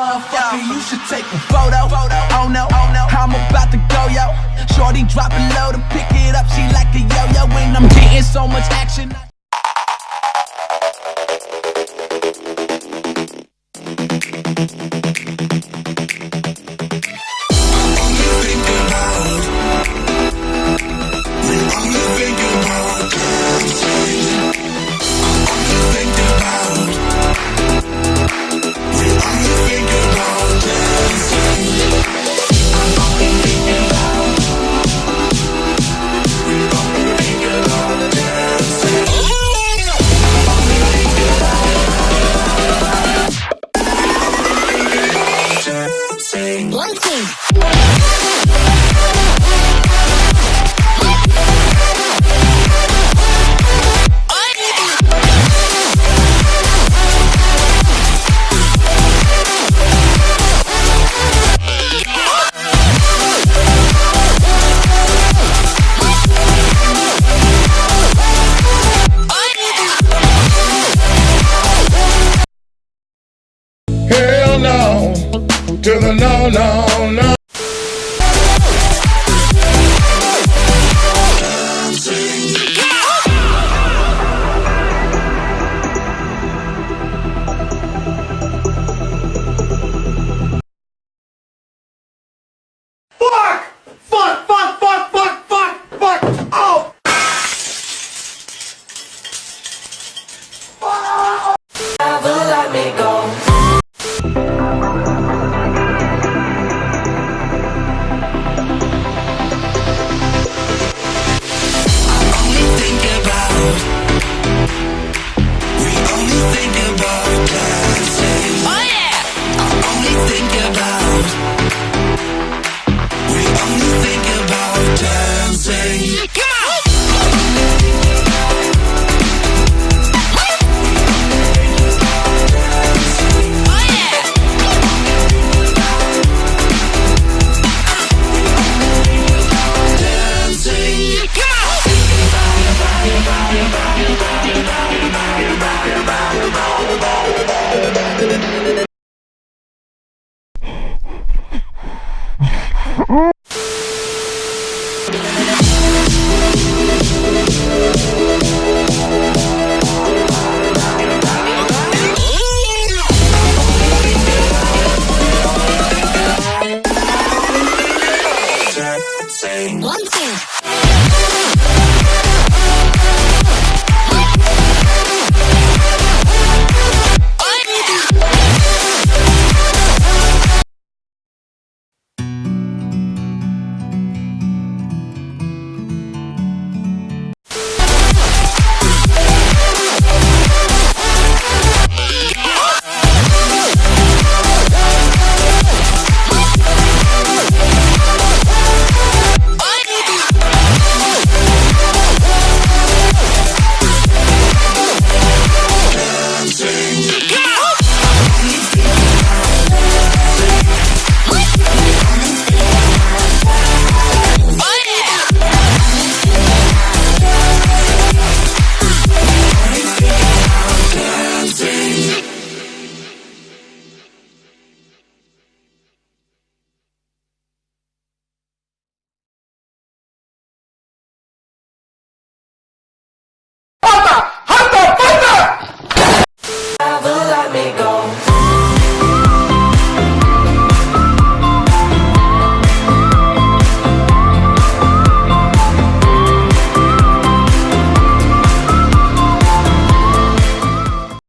Motherfucker, you should take a photo. Oh no, oh no, I'm about to go, yo. Shorty dropping low to pick it up. She like a yo-yo when I'm getting so much action. One team. to the no, no, no. Fuck! Fuck! Fuck! Say.